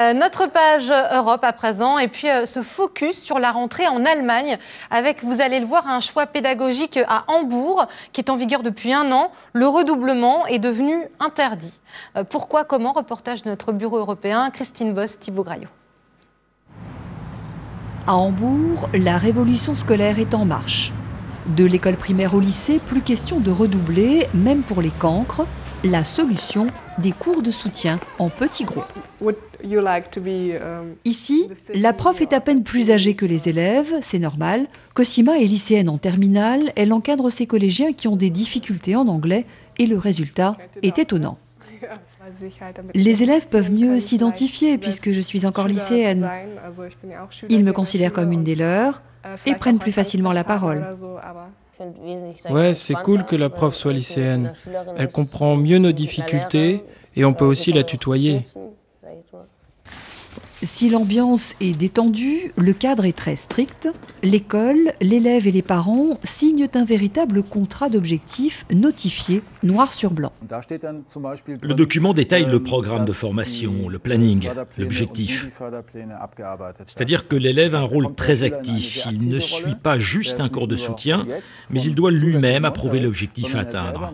Euh, notre page Europe à présent, et puis euh, ce focus sur la rentrée en Allemagne, avec, vous allez le voir, un choix pédagogique à Hambourg, qui est en vigueur depuis un an. Le redoublement est devenu interdit. Euh, pourquoi, comment Reportage de notre bureau européen, Christine Boss, Thibaut Graillot. À Hambourg, la révolution scolaire est en marche. De l'école primaire au lycée, plus question de redoubler, même pour les cancres. La solution, des cours de soutien en petits groupes. Ici, la prof est à peine plus âgée que les élèves, c'est normal. Cosima est lycéenne en terminale, elle encadre ses collégiens qui ont des difficultés en anglais et le résultat est étonnant. Les élèves peuvent mieux s'identifier puisque je suis encore lycéenne. Ils me considèrent comme une des leurs et prennent plus facilement la parole. Ouais, c'est cool que la prof soit lycéenne. Elle comprend mieux nos difficultés et on peut aussi la tutoyer. Si l'ambiance est détendue, le cadre est très strict. L'école, l'élève et les parents signent un véritable contrat d'objectifs notifié noir sur blanc. Le document détaille le programme de formation, le planning, l'objectif. C'est-à-dire que l'élève a un rôle très actif. Il ne suit pas juste un cours de soutien, mais il doit lui-même approuver l'objectif à atteindre.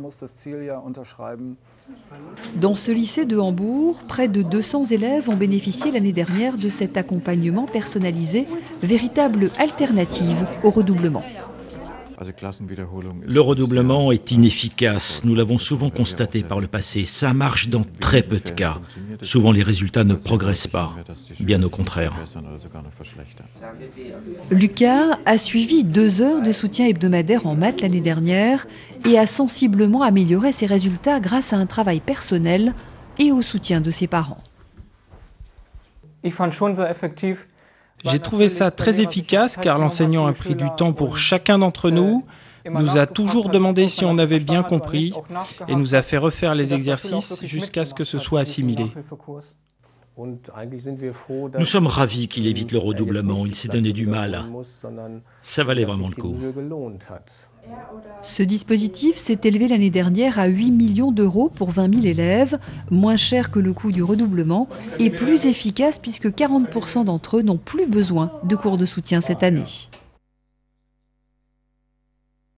Dans ce lycée de Hambourg, près de 200 élèves ont bénéficié l'année dernière de cet accompagnement personnalisé, véritable alternative au redoublement. Le redoublement est inefficace, nous l'avons souvent constaté par le passé. Ça marche dans très peu de cas. Souvent les résultats ne progressent pas, bien au contraire. Lucas a suivi deux heures de soutien hebdomadaire en maths l'année dernière et a sensiblement amélioré ses résultats grâce à un travail personnel et au soutien de ses parents. J'ai trouvé ça très efficace car l'enseignant a pris du temps pour chacun d'entre nous, nous a toujours demandé si on avait bien compris et nous a fait refaire les exercices jusqu'à ce que ce soit assimilé. Nous sommes ravis qu'il évite le redoublement, il s'est donné du mal. Ça valait vraiment le coup. Ce dispositif s'est élevé l'année dernière à 8 millions d'euros pour 20 000 élèves, moins cher que le coût du redoublement et plus efficace puisque 40% d'entre eux n'ont plus besoin de cours de soutien cette année.